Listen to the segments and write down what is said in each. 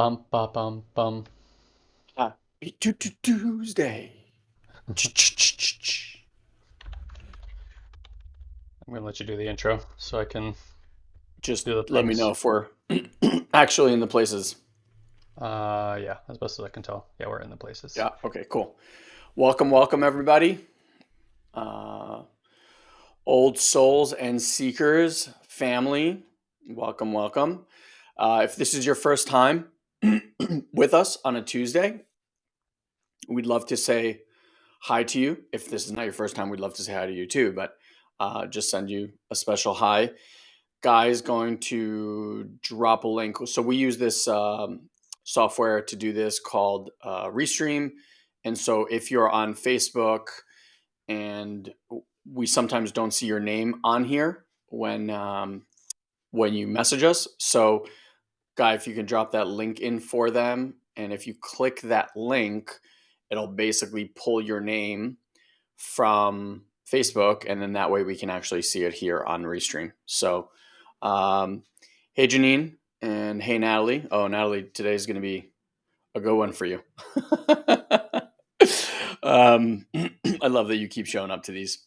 Bum bum, bum bum. Happy Tu- Tu- Tuesday. I'm gonna let you do the intro so I can Just do the let me know if we're actually in the places. Uh, yeah, as best as I can tell. Yeah, we're in the places. Yeah. Okay. Cool. Welcome, welcome, everybody. Uh, old souls and seekers family. Welcome, welcome. Uh, if this is your first time with us on a Tuesday, we'd love to say hi to you. If this is not your first time, we'd love to say hi to you too. But uh, just send you a special hi. Guy's going to drop a link. So we use this um, software to do this called uh, Restream. And so if you're on Facebook and we sometimes don't see your name on here when um, when you message us. So guy, if you can drop that link in for them, and if you click that link, it'll basically pull your name from Facebook, and then that way we can actually see it here on Restream. So, um, hey Janine, and hey Natalie. Oh, Natalie, today's going to be a good one for you. um, I love that you keep showing up to these.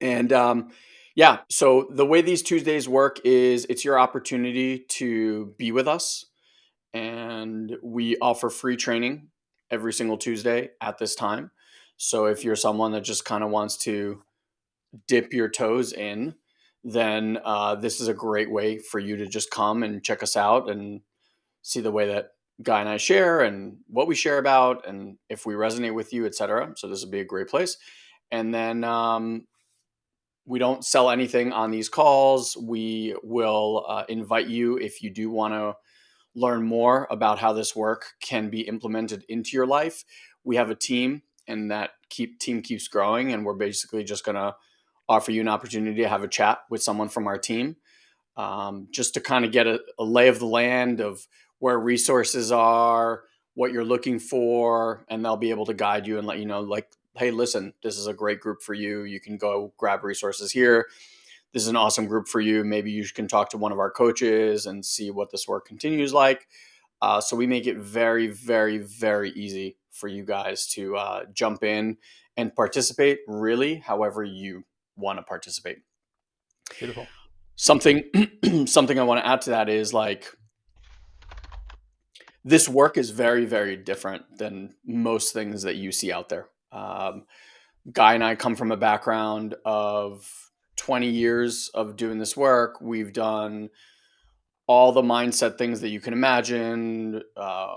And um, yeah, so the way these Tuesdays work is it's your opportunity to be with us, and we offer free training every single Tuesday at this time. So if you're someone that just kind of wants to dip your toes in, then uh, this is a great way for you to just come and check us out and see the way that Guy and I share and what we share about and if we resonate with you, etc. So this would be a great place. And then um, we don't sell anything on these calls. We will uh, invite you if you do want to learn more about how this work can be implemented into your life. We have a team, and that keep team keeps growing, and we're basically just going to offer you an opportunity to have a chat with someone from our team, um, just to kind of get a, a lay of the land of where resources are, what you're looking for, and they'll be able to guide you and let you know, like, hey, listen, this is a great group for you. You can go grab resources here. This is an awesome group for you. Maybe you can talk to one of our coaches and see what this work continues like. Uh, so we make it very, very, very easy for you guys to uh, jump in and participate really however you want to participate. Beautiful. Something something I want to add to that is like this work is very, very different than most things that you see out there. Um, Guy and I come from a background of 20 years of doing this work. We've done all the mindset things that you can imagine, uh,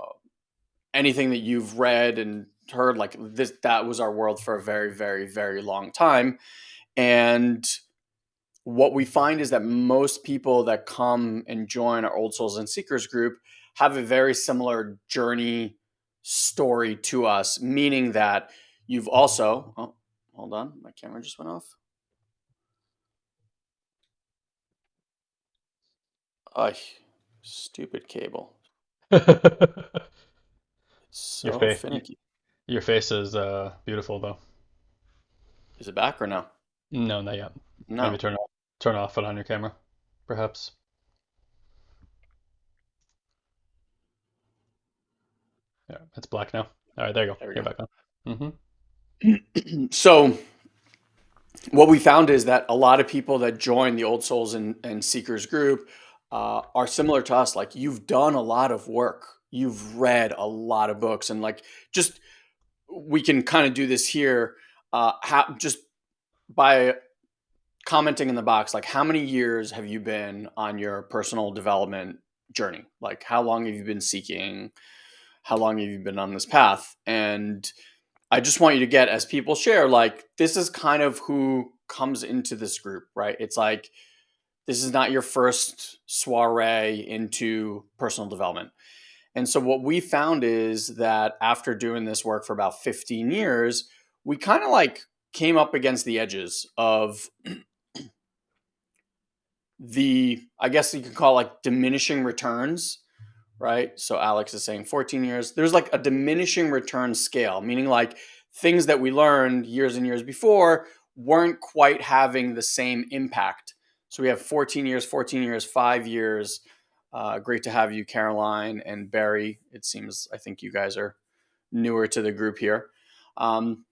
anything that you've read and heard. Like this, that was our world for a very, very, very long time. And what we find is that most people that come and join our Old Souls and Seekers group have a very similar journey story to us, meaning that you've also, oh, hold on, my camera just went off. Oh, stupid cable. so your face, finicky. your face is uh, beautiful though. Is it back or no? No, not yet. No. Maybe turn off, turn off it on your camera, perhaps. Yeah, it's black now. All right, there you go. There we You're go. back on. Mm-hmm. so what we found is that a lot of people that join the Old Souls and, and Seekers group uh, are similar to us. Like you've done a lot of work, you've read a lot of books, and like just we can kind of do this here. Uh, how just by commenting in the box, like how many years have you been on your personal development journey? Like how long have you been seeking? How long have you been on this path? And I just want you to get as people share, like this is kind of who comes into this group, right? It's like this is not your first soiree into personal development. And so what we found is that after doing this work for about 15 years, we kind of like came up against the edges of the I guess you could call like diminishing returns, right? So Alex is saying 14 years. There's like a diminishing return scale, meaning like things that we learned years and years before weren't quite having the same impact. So we have 14 years, 14 years, five years. Uh, great to have you, Caroline and Barry. It seems I think you guys are newer to the group here. Um,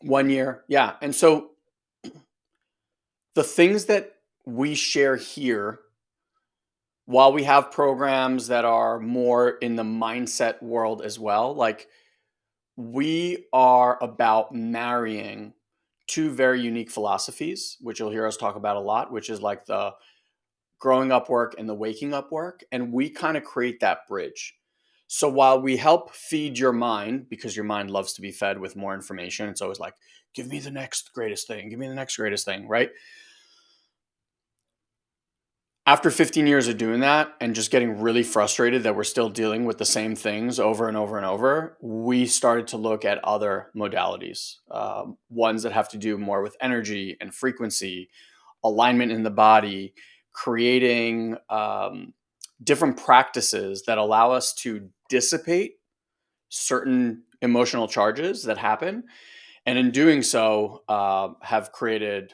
one year, yeah. And so the things that we share here, while we have programs that are more in the mindset world as well, like we are about marrying two very unique philosophies, which you'll hear us talk about a lot, which is like the growing up work and the waking up work. And we kind of create that bridge. So while we help feed your mind, because your mind loves to be fed with more information, it's always like, give me the next greatest thing, give me the next greatest thing, right? After 15 years of doing that and just getting really frustrated that we're still dealing with the same things over and over and over, we started to look at other modalities, um, ones that have to do more with energy and frequency, alignment in the body, creating um, different practices that allow us to dissipate certain emotional charges that happen. And in doing so uh, have created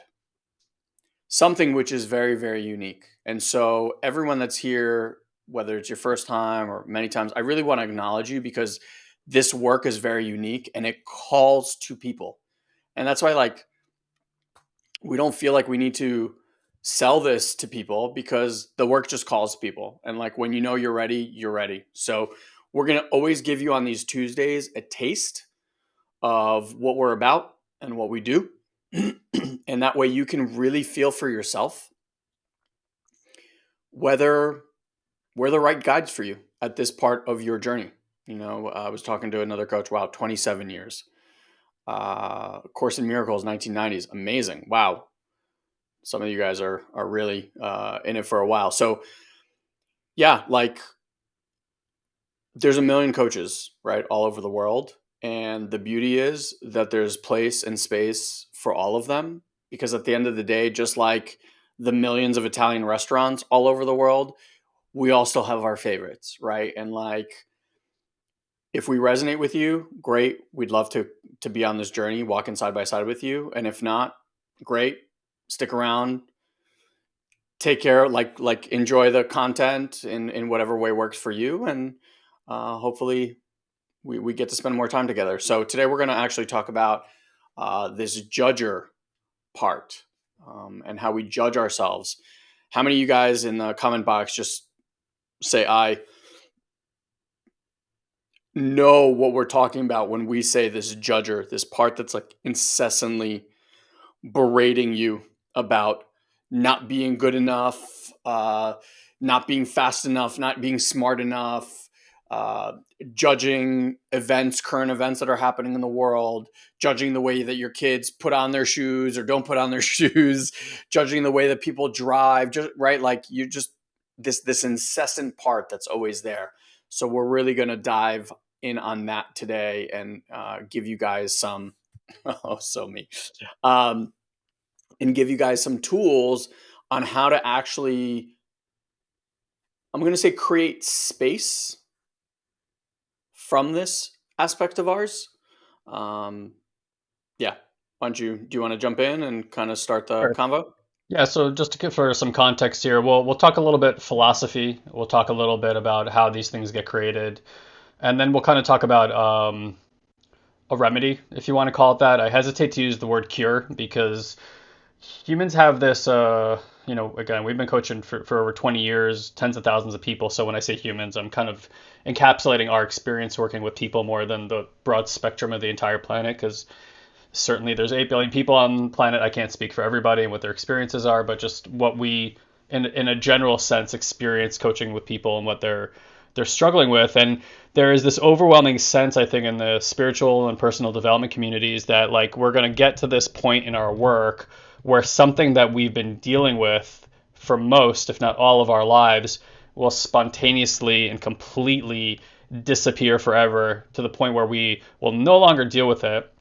something which is very very unique. And so everyone that's here whether it's your first time or many times i really want to acknowledge you because this work is very unique and it calls to people. And that's why like we don't feel like we need to sell this to people because the work just calls people. And like when you know you're ready you're ready. So we're going to always give you on these tuesdays a taste of what we're about and what we do and that way you can really feel for yourself whether we're the right guides for you at this part of your journey. You know, I was talking to another coach. Wow, 27 years. Uh, Course in Miracles, 1990s. Amazing. Wow. Some of you guys are are really uh, in it for a while. So, yeah, like there's a million coaches, right, all over the world, and the beauty is that there's place and space for all of them because at the end of the day, just like the millions of Italian restaurants all over the world, we all still have our favorites, right? And like if we resonate with you, great. We'd love to to be on this journey, walking side by side with you. And if not, great. Stick around. Take care, like like enjoy the content in in whatever way works for you, and uh, hopefully we we get to spend more time together. So today we're going to actually talk about uh, this judger part um, and how we judge ourselves. How many of you guys in the comment box just say I know what we're talking about when we say this judger, this part that's like incessantly berating you about not being good enough, uh, not being fast enough, not being smart enough, uh, judging events, current events that are happening in the world, judging the way that your kids put on their shoes or don't put on their shoes, judging the way that people drive, just right, like you just this this incessant part that's always there. So we're really going to dive in on that today and uh, give you guys some oh so me. Um, and give you guys some tools on how to actually I'm going to say create space from this aspect of ours. Um, yeah, why don't you do you want to jump in and kind of start the sure. convo? Yeah, so just to give for some context here, we'll we'll talk a little bit philosophy. We'll talk a little bit about how these things get created, and then we'll kind of talk about um, a remedy, if you want to call it that. I hesitate to use the word cure because humans have this. Uh, you know, again, we've been coaching for, for over 20 years, tens of thousands of people. So when I say humans, I'm kind of encapsulating our experience working with people more than the broad spectrum of the entire planet because certainly there's 8 billion people on the planet. I can't speak for everybody and what their experiences are, but just what we, in, in a general sense, experience coaching with people and what they're they're struggling with. And there is this overwhelming sense, I think, in the spiritual and personal development communities that like we're going to get to this point in our work where something that we've been dealing with for most, if not all of our lives, will spontaneously and completely disappear forever to the point where we will no longer deal with it.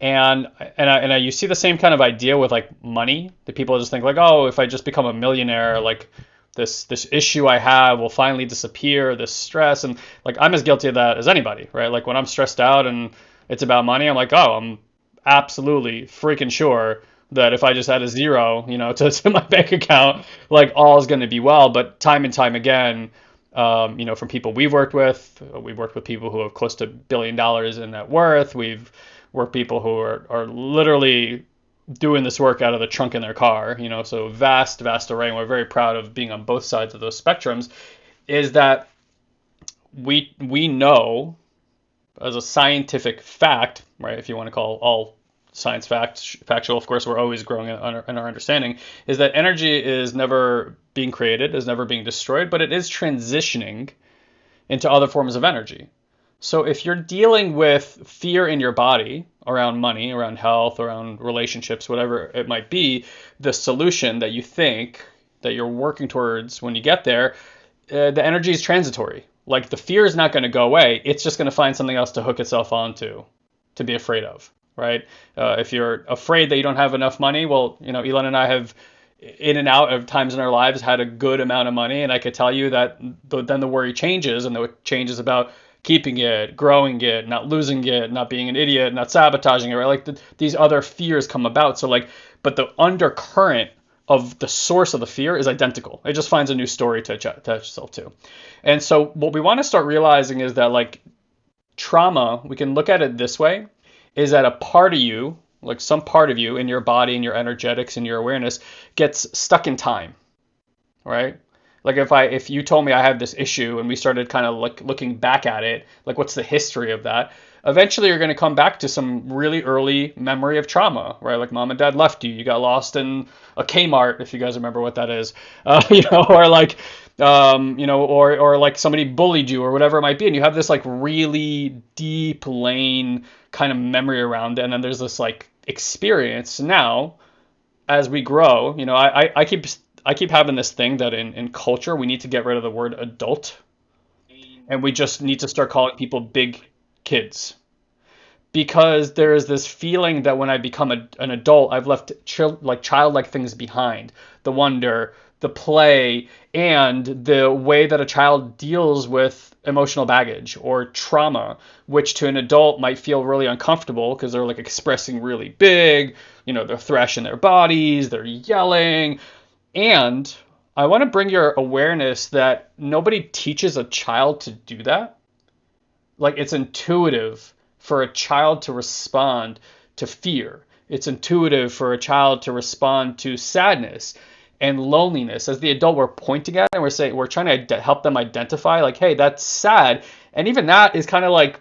And and I, and I, you see the same kind of idea with like money. That people just think like, oh, if I just become a millionaire, like this this issue I have will finally disappear. This stress and like I'm as guilty of that as anybody, right? Like when I'm stressed out and it's about money, I'm like, oh, I'm absolutely freaking sure that if I just had a zero, you know, to, to my bank account, like all is going to be well. But time and time again, um, you know, from people we've worked with, we've worked with people who have close to billion dollars in net worth. We've worked people who are, are literally doing this work out of the trunk in their car, you know, so vast, vast array. And we're very proud of being on both sides of those spectrums. Is that we we know as a scientific fact, right? If you want to call all science fact factual, of course, we're always growing in our, in our understanding. Is that energy is never being created, is never being destroyed, but it is transitioning into other forms of energy. So if you're dealing with fear in your body around money, around health, around relationships, whatever it might be, the solution that you think that you're working towards when you get there, uh, the energy is transitory. Like the fear is not going to go away. It's just going to find something else to hook itself onto, to be afraid of, right? Uh, if you're afraid that you don't have enough money, well, you know, Elon and I have in and out of times in our lives had a good amount of money, and I could tell you that the, then the worry changes, and the changes about keeping it, growing it, not losing it, not being an idiot, not sabotaging it, right? Like the, these other fears come about. So like, but the undercurrent of the source of the fear is identical. It just finds a new story to attach itself to. And so what we want to start realizing is that like trauma, we can look at it this way, is that a part of you, like some part of you in your body and your energetics and your awareness gets stuck in time. Right? Like if I if you told me I have this issue and we started kind of like looking back at it, like what's the history of that? Eventually you're going to come back to some really early memory of trauma, right? Like mom and dad left you, you got lost in a Kmart, if you guys remember what that is, uh, you know, or like um, you know, or or like somebody bullied you or whatever it might be, and you have this like really deep lane kind of memory around it, and then there's this like experience now as we grow. You know, I I, I keep I keep having this thing that in, in culture we need to get rid of the word adult and we just need to start calling people big kids. Because there is this feeling that when I become a, an adult, I've left chil- like childlike things behind. The wonder, the play, and the way that a child deals with emotional baggage or trauma, which to an adult might feel really uncomfortable because they're like expressing really big, you know, they're thrashing their bodies, they're yelling, and I want to bring your awareness that nobody teaches a child to do that. Like it's intuitive for a child to respond to fear. It's intuitive for a child to respond to sadness and loneliness. As the adult, we're pointing at and we're saying we're trying to help them identify, like, hey, that's sad. And even that is kind of like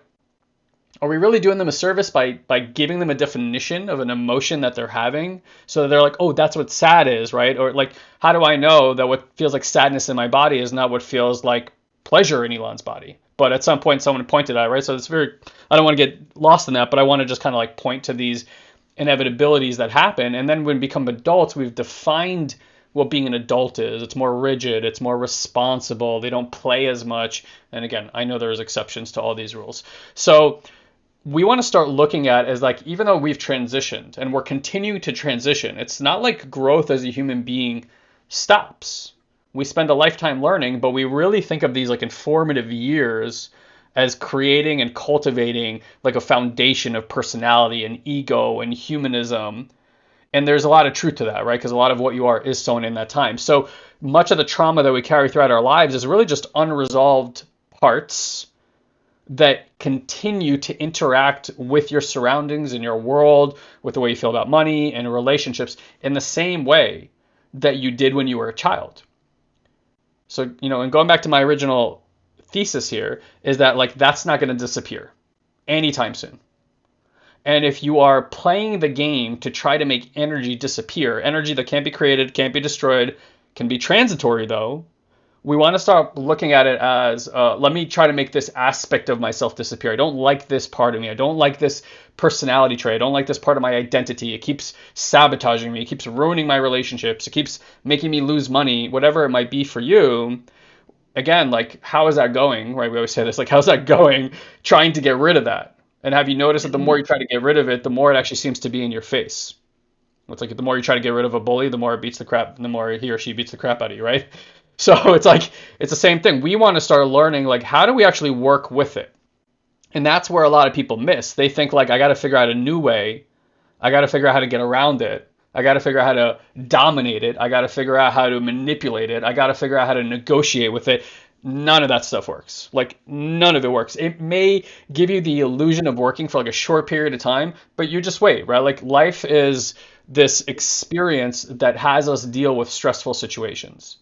are we really doing them a service by by giving them a definition of an emotion that they're having? So they're like oh that's what sad is right? Or like how do i know that what feels like sadness in my body is not what feels like pleasure in elon's body? But at some point someone pointed out right? So it's very i don't want to get lost in that but i want to just kind of like point to these inevitabilities that happen. And then when we become adults we've defined what being an adult is. It's more rigid, it's more responsible, they don't play as much. And again, I know there's exceptions to all these rules. So we want to start looking at as like even though we've transitioned and we're continuing to transition it's not like growth as a human being stops we spend a lifetime learning but we really think of these like informative years as creating and cultivating like a foundation of personality and ego and humanism and there's a lot of truth to that right because a lot of what you are is sown in that time so much of the trauma that we carry throughout our lives is really just unresolved parts that continue to interact with your surroundings and your world, with the way you feel about money and relationships in the same way that you did when you were a child. So, you know, and going back to my original thesis here is that like that's not going to disappear anytime soon. And if you are playing the game to try to make energy disappear, energy that can't be created, can't be destroyed, can be transitory though, we want to start looking at it as uh, let me try to make this aspect of myself disappear. I don't like this part of me. I don't like this personality trait. I don't like this part of my identity. It keeps sabotaging me. It keeps ruining my relationships. It keeps making me lose money, whatever it might be for you. again, like how is that going? Right? We always say this, like how's that going? Trying to get rid of that. And have you noticed that the more you mm-hmm. try to get rid of it, the more it actually seems to be in your face? It's like the more you try to get rid of a bully, the more it beats the crap, the more he or she beats the crap out of you, right? So it's like it's the same thing. We want to start learning like how do we actually work with it? And that's where a lot of people miss. They think like I got to figure out a new way. I got to figure out how to get around it. I got to figure out how to dominate it. I got to figure out how to manipulate it. I got to figure out how to negotiate with it. None of that stuff works. Like none of it works. It may give you the illusion of working for like a short period of time, but you just wait, right? Like life is this experience that has us deal with stressful situations.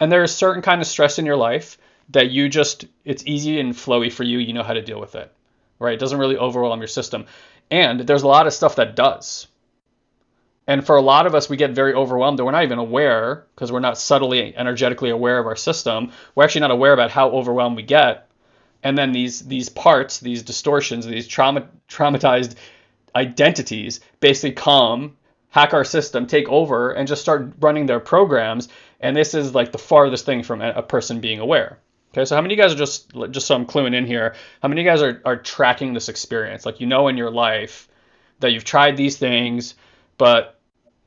And there is certain kind of stress in your life that you just it's easy and flowy for you, you know how to deal with it. Right? It doesn't really overwhelm your system. And there's a lot of stuff that does. And for a lot of us, we get very overwhelmed and we're not even aware because we're not subtly energetically aware of our system. We're actually not aware about how overwhelmed we get. And then these these parts, these distortions, these trauma traumatized identities basically come, hack our system, take over, and just start running their programs. And this is like the farthest thing from a person being aware. Okay, so how many of you guys are just just so I'm cluing in here? How many of you guys are, are tracking this experience? Like you know in your life that you've tried these things, but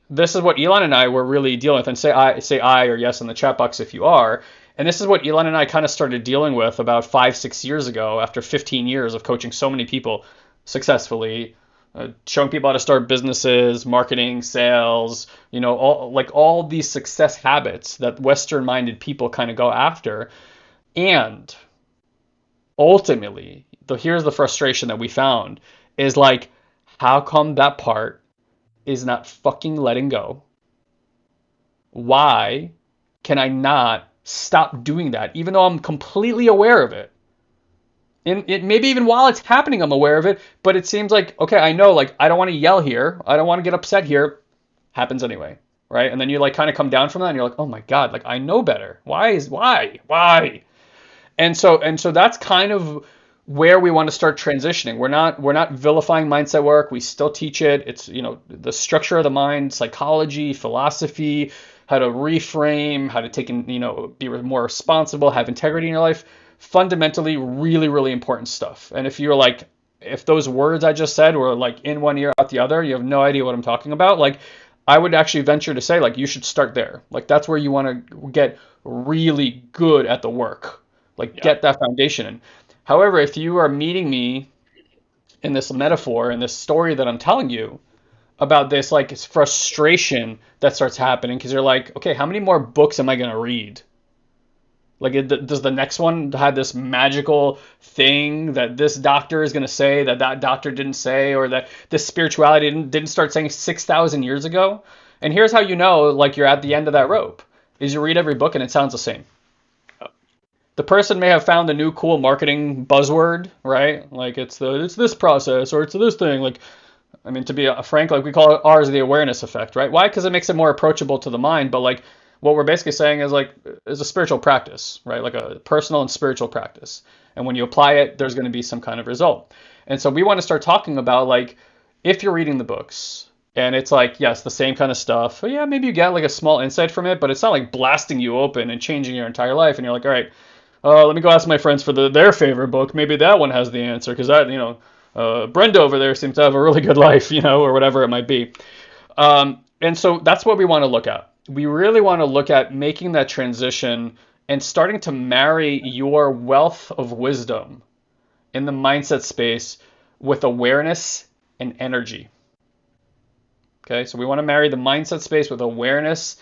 this is what Elon and I were really dealing with. And say I say I or yes in the chat box if you are. And this is what Elon and I kind of started dealing with about five, six years ago after 15 years of coaching so many people successfully, uh, showing people how to start businesses, marketing, sales, you know, all like all these success habits that Western minded people kind of go after. And ultimately, the, here's the frustration that we found is like, how come that part is not fucking letting go. Why can I not stop doing that, even though I'm completely aware of it? And it maybe even while it's happening, I'm aware of it, but it seems like, okay, I know, like, I don't want to yell here. I don't want to get upset here. Happens anyway, right? And then you like kind of come down from that and you're like, oh my God, like, I know better. Why is, why, why? And so, and so that's kind of where we want to start transitioning. We're not we're not vilifying mindset work. We still teach it. It's you know the structure of the mind, psychology, philosophy, how to reframe, how to take in you know be more responsible, have integrity in your life. Fundamentally, really really important stuff. And if you're like if those words I just said were like in one ear out the other, you have no idea what I'm talking about. Like I would actually venture to say like you should start there. Like that's where you want to get really good at the work. Like yeah. get that foundation in. However, if you are meeting me in this metaphor in this story that I'm telling you about this like it's frustration that starts happening because you're like, okay, how many more books am I going to read? Like, does the next one have this magical thing that this doctor is going to say that that doctor didn't say, or that this spirituality didn't, didn't start saying 6,000 years ago? And here's how you know, like, you're at the end of that rope, is you read every book and it sounds the same the person may have found a new cool marketing buzzword, right? Like it's the it's this process or it's this thing. Like, I mean, to be uh, frank, like we call it ours the awareness effect, right? Why? Because it makes it more approachable to the mind. But like what we're basically saying is like is a spiritual practice, right? Like a personal and spiritual practice. And when you apply it, there's going to be some kind of result. And so we want to start talking about like if you're reading the books and it's like yes the same kind of stuff yeah maybe you get like a small insight from it but it's not like blasting you open and changing your entire life and you're like all right uh, let me go ask my friends for the, their favorite book. Maybe that one has the answer because that, you know, uh, Brenda over there seems to have a really good life, you know, or whatever it might be. Um, and so that's what we want to look at. We really want to look at making that transition and starting to marry your wealth of wisdom in the mindset space with awareness and energy. Okay, so we want to marry the mindset space with awareness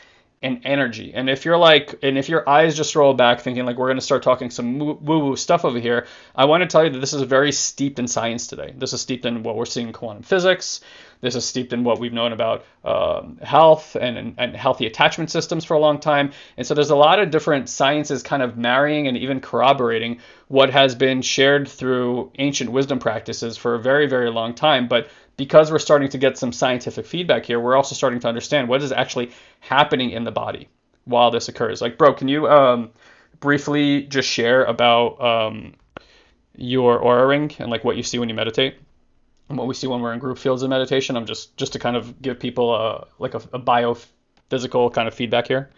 and energy. And if you're like, and if your eyes just roll back thinking like we're going to start talking some woo woo stuff over here, I want to tell you that this is very steeped in science today. This is steeped in what we're seeing in quantum physics. This is steeped in what we've known about um, health and, and, and healthy attachment systems for a long time. And so there's a lot of different sciences kind of marrying and even corroborating what has been shared through ancient wisdom practices for a very, very long time. But because we're starting to get some scientific feedback here, we're also starting to understand what is actually happening in the body while this occurs. Like, bro, can you um, briefly just share about um, your Oura ring and like what you see when you meditate? And what we see when we're in group fields of meditation. I'm just just to kind of give people a like a, a biophysical kind of feedback here.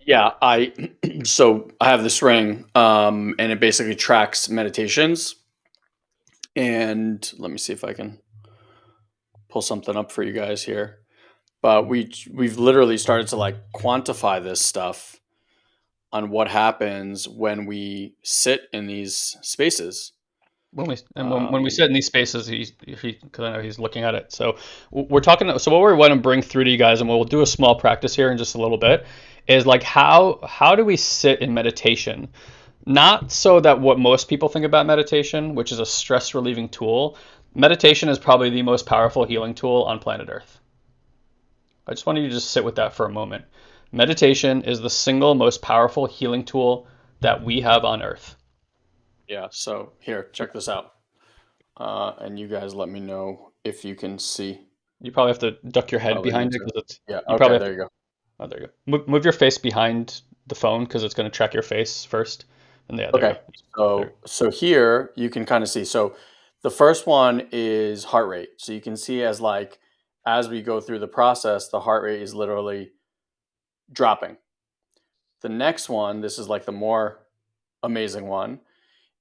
Yeah, I so I have this ring, um, and it basically tracks meditations. And let me see if I can pull something up for you guys here. But we we've literally started to like quantify this stuff on what happens when we sit in these spaces. When we and when, when we um, sit in these spaces, he's he because I know he's looking at it. So we're talking. So what we want to bring through to you guys, and we'll do a small practice here in just a little bit, is like how how do we sit in meditation? Not so that what most people think about meditation, which is a stress relieving tool. Meditation is probably the most powerful healing tool on planet Earth. I just want you to just sit with that for a moment. Meditation is the single most powerful healing tool that we have on Earth. Yeah, so here, check this out. Uh, and you guys let me know if you can see. You probably have to duck your head oh, behind it because it's. Yeah, you okay, there you go. Oh, there you go. Move, move your face behind the phone because it's going to track your face first. And the other. Okay. So, so here you can kind of see. So the first one is heart rate. So you can see as like, as we go through the process, the heart rate is literally dropping. The next one, this is like the more amazing one,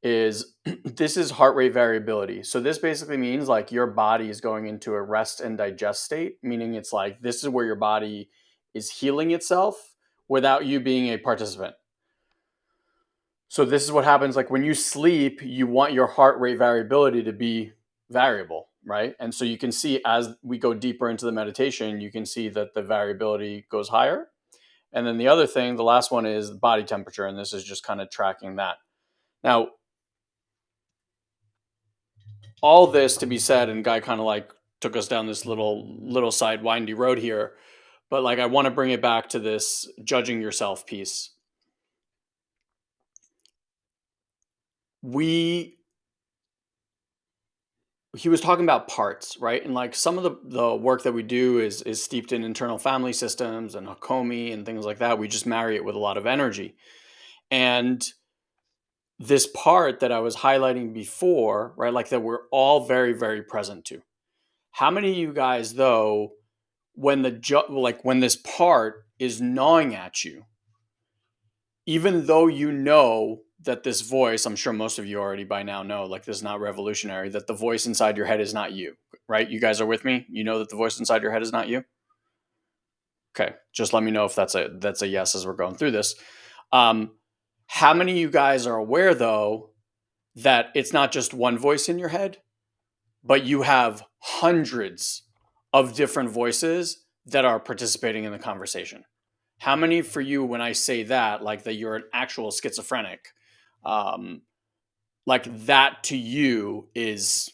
is this is heart rate variability. So this basically means like your body is going into a rest and digest state, meaning it's like this is where your body is healing itself without you being a participant. So this is what happens like when you sleep, you want your heart rate variability to be variable, right? And so you can see as we go deeper into the meditation, you can see that the variability goes higher. And then the other thing, the last one is body temperature, and this is just kind of tracking that. Now, all this to be said, and Guy kind of like took us down this little little side windy road here, but like I want to bring it back to this judging yourself piece. We he was talking about parts, right? And like some of the, the work that we do is is steeped in internal family systems and Hakomi and things like that. We just marry it with a lot of energy. And this part that I was highlighting before, right? Like that we're all very, very present to. How many of you guys, though, when the like when this part is gnawing at you, even though you know that this voice, I'm sure most of you already by now know, like this is not revolutionary, that the voice inside your head is not you, right? You guys are with me. You know that the voice inside your head is not you. Okay, just let me know if that's a that's a yes as we're going through this. Um, how many of you guys are aware, though, that it's not just one voice in your head, but you have hundreds of different voices that are participating in the conversation? How many for you, when I say that, like that you're an actual schizophrenic, um, like that to you is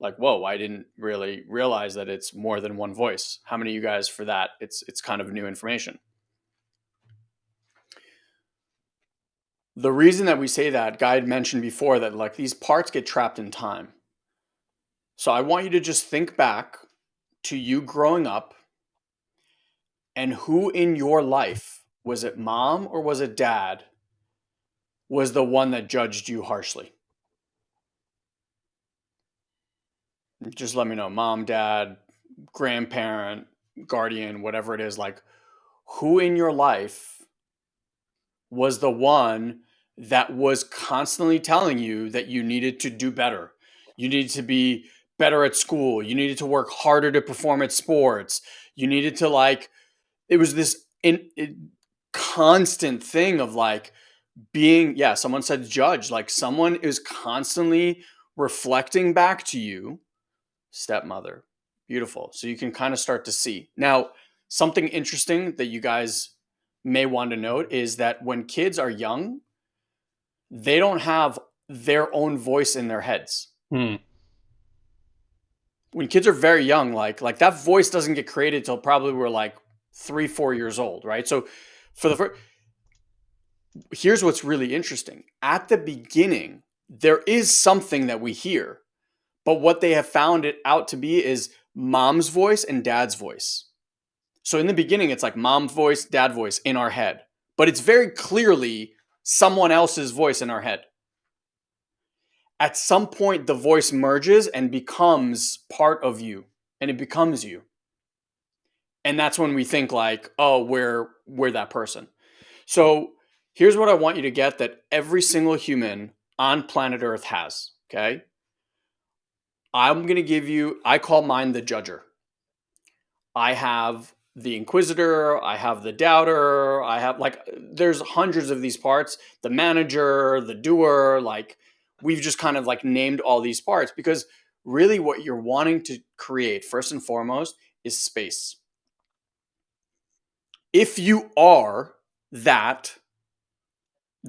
like, whoa, I didn't really realize that it's more than one voice. How many of you guys for that? It's it's kind of new information. the reason that we say that, Guy had mentioned before that like these parts get trapped in time. So I want you to just think back to you growing up and who in your life, was it mom or was it dad, was the one that judged you harshly? Just let me know. Mom, dad, grandparent, guardian, whatever it is, like who in your life was the one that was constantly telling you that you needed to do better. You needed to be better at school. You needed to work harder to perform at sports. You needed to like, it was this in, in constant thing of like being, yeah, someone said judge, like someone is constantly reflecting back to you, stepmother. Beautiful. So you can kind of start to see. Now, something interesting that you guys may want to note is that when kids are young, they don't have their own voice in their heads. Hmm. When kids are very young, like like that voice doesn't get created till probably we're like three, four years old, right? So for the first, here's what's really interesting. At the beginning, there is something that we hear, but what they have found it out to be is mom's voice and dad's voice. So in the beginning, it's like mom's voice, dad voice in our head, but it's very clearly someone else's voice in our head. At some point, the voice merges and becomes part of you, and it becomes you. And that's when we think like, oh, we're we're that person. So here's what I want you to get that every single human on planet Earth has. Okay. I'm going to give you, I call mine the judger. I have the inquisitor, I have the doubter, I have like, there's hundreds of these parts the manager, the doer. Like, we've just kind of like named all these parts because really what you're wanting to create, first and foremost, is space. If you are that,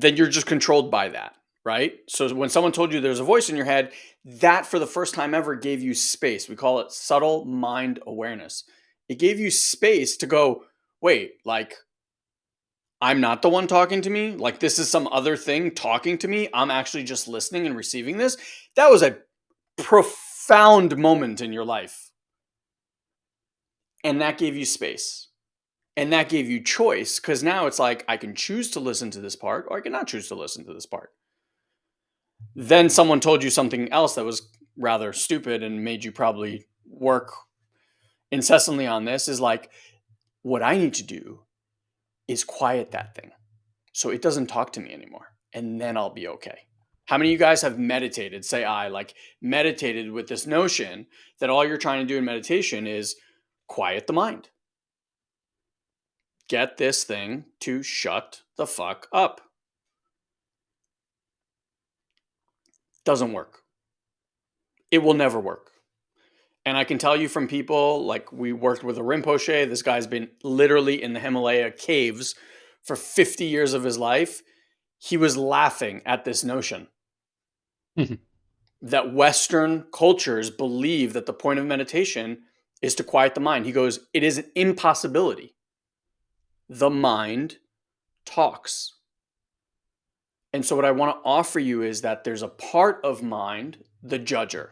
then you're just controlled by that, right? So when someone told you there's a voice in your head, that for the first time ever gave you space. We call it subtle mind awareness. It gave you space to go, wait, like, I'm not the one talking to me. Like, this is some other thing talking to me. I'm actually just listening and receiving this. That was a profound moment in your life. And that gave you space. And that gave you choice because now it's like, I can choose to listen to this part or I cannot choose to listen to this part. Then someone told you something else that was rather stupid and made you probably work incessantly on this is like, what I need to do is quiet that thing so it doesn't talk to me anymore. And then I'll be okay. How many of you guys have meditated? Say I like meditated with this notion that all you're trying to do in meditation is quiet the mind. Get this thing to shut the fuck up. Doesn't work. It will never work. And I can tell you from people like we worked with a Rinpoche, this guy's been literally in the Himalaya caves for 50 years of his life. He was laughing at this notion mm-hmm. that Western cultures believe that the point of meditation is to quiet the mind. He goes, It is an impossibility. The mind talks. And so, what I want to offer you is that there's a part of mind, the judger,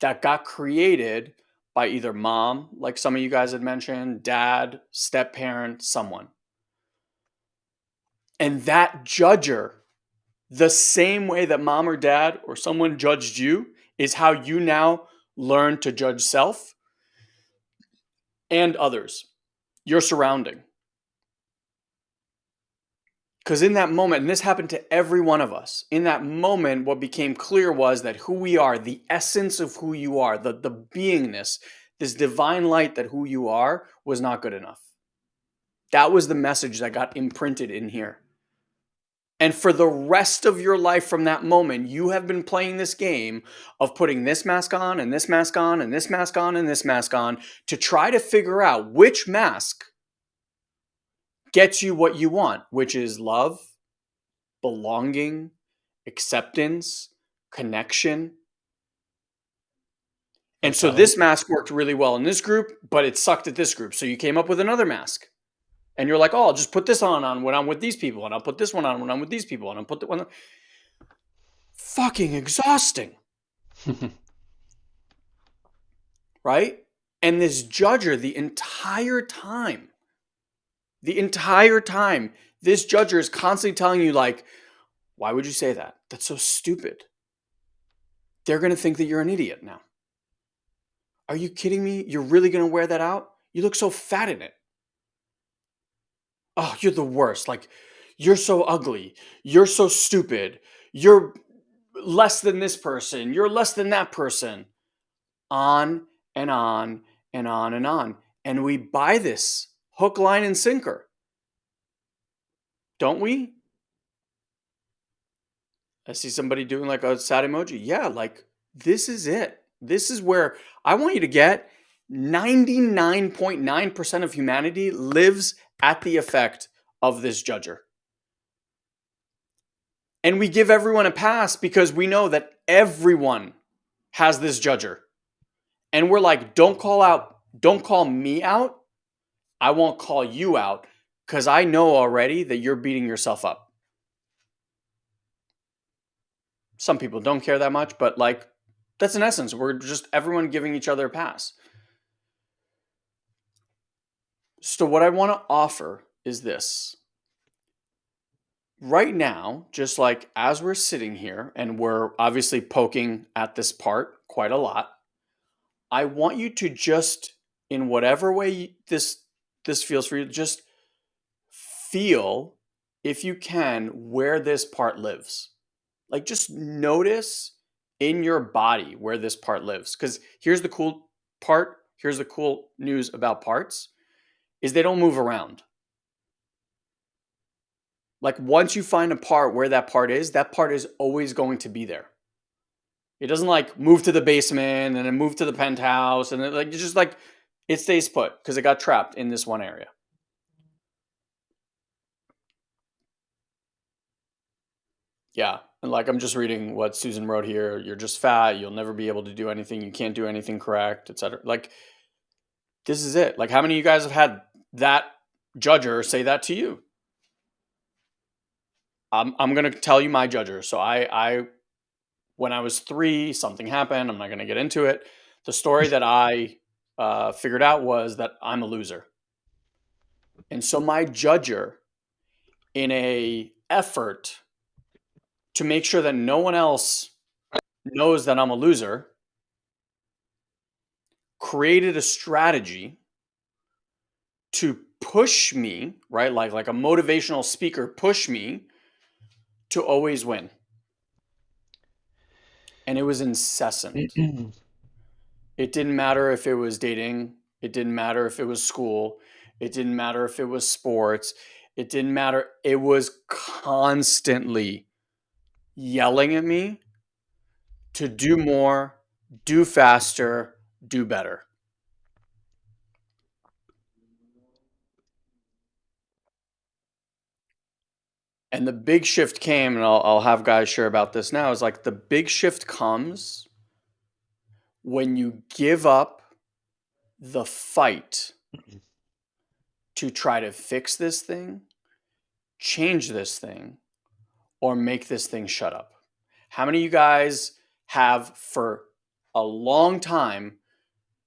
that got created by either mom, like some of you guys had mentioned, dad, step parent, someone. And that judger, the same way that mom or dad or someone judged you, is how you now learn to judge self and others, your surrounding. Because in that moment, and this happened to every one of us, in that moment, what became clear was that who we are, the essence of who you are, the, the beingness, this divine light that who you are was not good enough. That was the message that got imprinted in here. And for the rest of your life from that moment, you have been playing this game of putting this mask on and this mask on and this mask on and this mask on to try to figure out which mask gets you what you want, which is love, belonging, acceptance, connection. And so this mask worked really well in this group, but it sucked at this group. So you came up with another mask and you're like, oh, I'll just put this on on when I'm with these people, and I'll put this one on when I'm with these people, and I'll put the one. Fucking exhausting, right? And this judger the entire time, the entire time, this judger is constantly telling you like, why would you say that? That's so stupid. They're gonna think that you're an idiot now. Are you kidding me? You're really gonna wear that out? You look so fat in it oh, you're the worst. Like, you're so ugly. You're so stupid. You're less than this person. You're less than that person. On and on and on and on. And we buy this hook, line, and sinker. Don't we? I see somebody doing like a sad emoji. Yeah, like this is it. This is where I want you to get 99.9% of humanity lives at the effect of this judger. And we give everyone a pass because we know that everyone has this judger. And we're like, don't call out, don't call me out. I won't call you out because I know already that you're beating yourself up. Some people don't care that much, but like, that's in essence, we're just everyone giving each other a pass. So, what I want to offer is this. Right now, just like as we're sitting here and we're obviously poking at this part quite a lot, I want you to just, in whatever way this this feels for you, just feel if you can, where this part lives. Like just notice in your body where this part lives. Because here's the cool part. Here's the cool news about parts is they don't move around. Like once you find a part where that part is, that part is always going to be there. It doesn't like move to the basement and then move to the penthouse and then like it's just like it stays put because it got trapped in this one area. Yeah. And like I'm just reading what Susan wrote here. You're just fat. You'll never be able to do anything. You can't do anything correct, etc. Like this is it. Like how many of you guys have had that judger say that to you? I'm I'm gonna tell you my judger. So I I when I was three, something happened. I'm not gonna get into it. The story that I uh, figured out was that I'm a loser, and so my judger, in a effort to make sure that no one else knows that I'm a loser, created a strategy to push me, right? Like like a motivational speaker push me to always win. And it was incessant. it didn't matter if it was dating, it didn't matter if it was school, it didn't matter if it was sports, it didn't matter. It was constantly yelling at me to do more, do faster, do better. And the big shift came, and I'll, I'll have guys share about this now. Is like the big shift comes when you give up the fight to try to fix this thing, change this thing, or make this thing shut up. How many of you guys have for a long time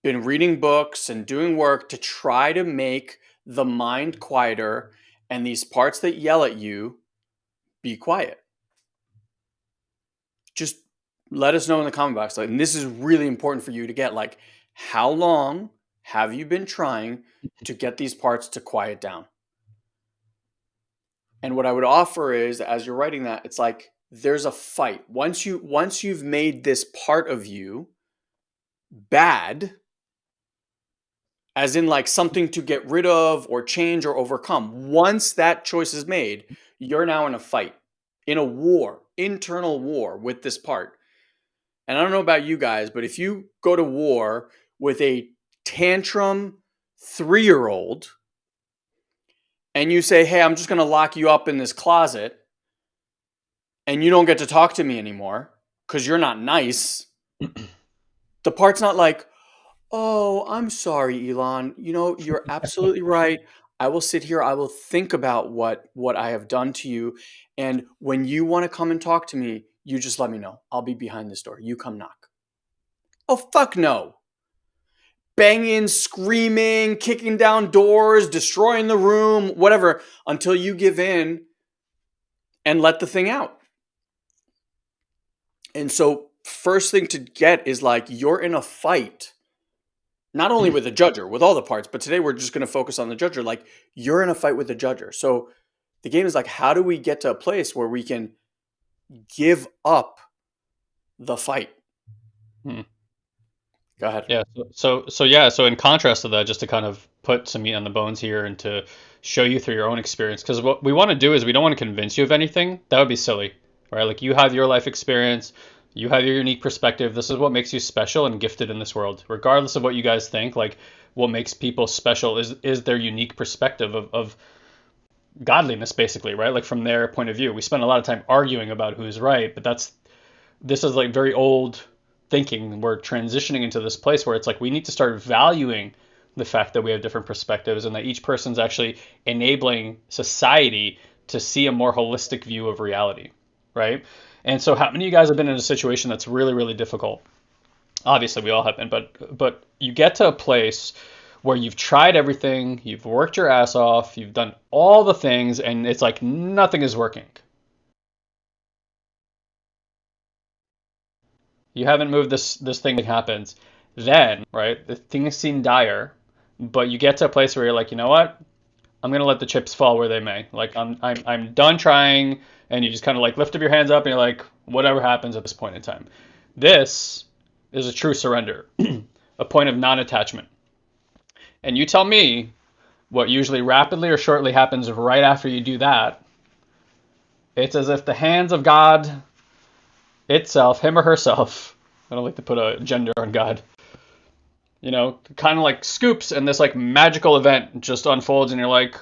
been reading books and doing work to try to make the mind quieter and these parts that yell at you be quiet. Just let us know in the comment box. Like, and this is really important for you to get. Like, how long have you been trying to get these parts to quiet down? And what I would offer is, as you're writing that, it's like there's a fight. Once you once you've made this part of you bad, as in like something to get rid of or change or overcome. Once that choice is made, you're now in a fight, in a war, internal war with this part. And I don't know about you guys, but if you go to war with a tantrum three year old and you say, hey, I'm just going to lock you up in this closet and you don't get to talk to me anymore because you're not nice, the part's not like, oh, I'm sorry, Elon. You know, you're absolutely right. I will sit here. I will think about what what I have done to you, and when you want to come and talk to me, you just let me know. I'll be behind this door. You come knock. Oh fuck no! Banging, screaming, kicking down doors, destroying the room, whatever, until you give in and let the thing out. And so, first thing to get is like you're in a fight not only with the judger, with all the parts, but today we're just going to focus on the judger. Like you're in a fight with the judger. So the game is like, how do we get to a place where we can give up the fight? Hmm. Go ahead. Yeah. So, so, so yeah. So in contrast to that, just to kind of put some meat on the bones here and to show you through your own experience, because what we want to do is we don't want to convince you of anything. That would be silly, right? Like you have your life experience you have your unique perspective. This is what makes you special and gifted in this world. Regardless of what you guys think, like what makes people special is is their unique perspective of, of godliness, basically, right? Like from their point of view. We spend a lot of time arguing about who's right, but that's this is like very old thinking. We're transitioning into this place where it's like we need to start valuing the fact that we have different perspectives and that each person's actually enabling society to see a more holistic view of reality, right? And so, how many of you guys have been in a situation that's really, really difficult? Obviously, we all have been, but but you get to a place where you've tried everything, you've worked your ass off, you've done all the things, and it's like nothing is working. You haven't moved this this thing that happens. Then, right, the things seem dire, but you get to a place where you're like, you know what? I'm gonna let the chips fall where they may. Like I'm I'm I'm done trying, and you just kind of like lift up your hands up and you're like, whatever happens at this point in time. This is a true surrender, a point of non-attachment. And you tell me what usually rapidly or shortly happens right after you do that. It's as if the hands of God itself, him or herself, I don't like to put a gender on God, you know, kind of like scoops and this like magical event just unfolds and you're like,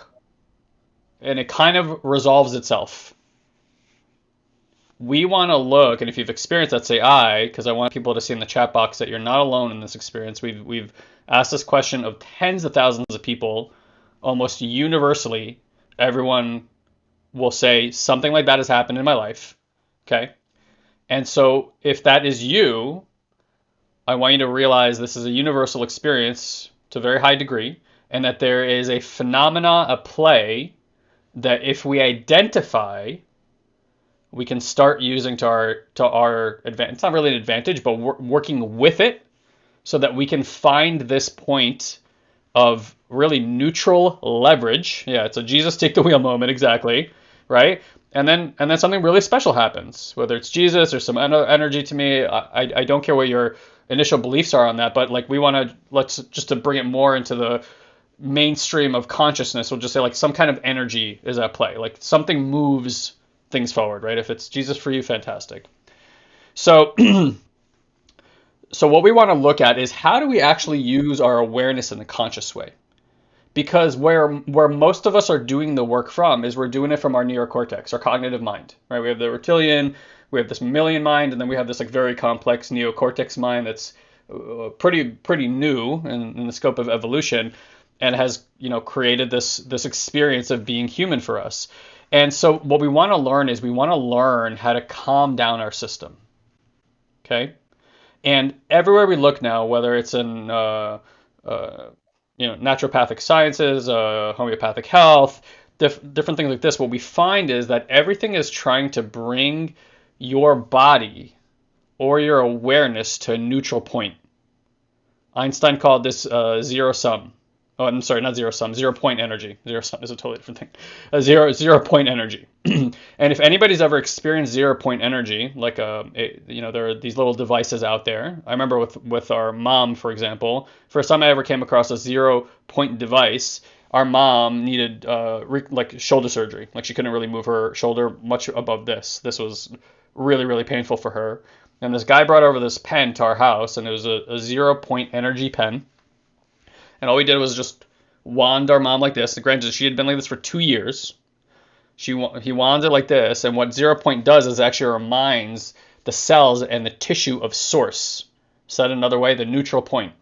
and it kind of resolves itself. We want to look, and if you've experienced that, say I, because I want people to see in the chat box that you're not alone in this experience. We've we've asked this question of tens of thousands of people, almost universally. Everyone will say something like that has happened in my life. Okay. And so if that is you, I want you to realize this is a universal experience to a very high degree, and that there is a phenomena, a play, that if we identify, we can start using to our to our advantage. It's not really an advantage, but working with it so that we can find this point of really neutral leverage. Yeah, it's a Jesus take the wheel moment exactly, right? And then and then something really special happens, whether it's Jesus or some energy to me. I, I don't care what your initial beliefs are on that, but like we want to let's just to bring it more into the mainstream of consciousness. We'll just say like some kind of energy is at play, like something moves things forward, right? If it's Jesus for you, fantastic. So so what we want to look at is how do we actually use our awareness in a conscious way? Because where where most of us are doing the work from is we're doing it from our neocortex, our cognitive mind, right? We have the reptilian, we have this mammalian mind, and then we have this like very complex neocortex mind that's uh, pretty pretty new in, in the scope of evolution, and has you know created this this experience of being human for us. And so what we want to learn is we want to learn how to calm down our system. Okay, and everywhere we look now, whether it's in uh, uh, you know naturopathic sciences, uh, homeopathic health, diff- different things like this, what we find is that everything is trying to bring your body or your awareness to a neutral point. Einstein called this uh, zero sum. Oh, I'm sorry, not zero sum, zero point energy. Zero sum is a totally different thing. A zero zero point energy. and if anybody's ever experienced zero point energy, like a, uh, you know, there are these little devices out there. I remember with with our mom, for example, first time I ever came across a zero point device. Our mom needed uh, re- like shoulder surgery. Like she couldn't really move her shoulder much above this. This was really really painful for her. And this guy brought over this pen to our house, and it was a, a zero point energy pen and all we did was just wand our mom like this. Granted, she had been like this for two years. She he wands it like this, and what zero point does is actually reminds the cells and the tissue of source. Said another way, the neutral point,